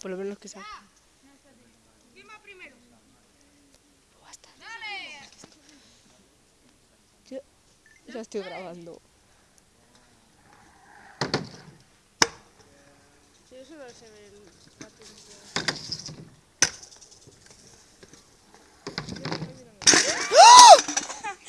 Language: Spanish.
Por lo menos que sea. Firma primero. Basta. Dale. Yo ya estoy grabando. Sí, eso no se ve.